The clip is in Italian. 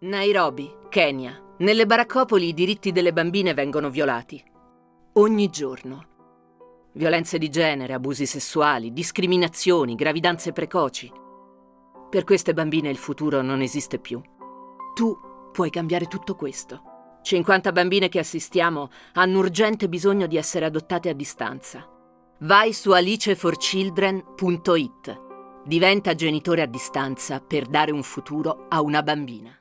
Nairobi, Kenya. Nelle baraccopoli i diritti delle bambine vengono violati. Ogni giorno. Violenze di genere, abusi sessuali, discriminazioni, gravidanze precoci. Per queste bambine il futuro non esiste più. Tu puoi cambiare tutto questo. 50 bambine che assistiamo hanno urgente bisogno di essere adottate a distanza. Vai su aliceforchildren.it. Diventa genitore a distanza per dare un futuro a una bambina.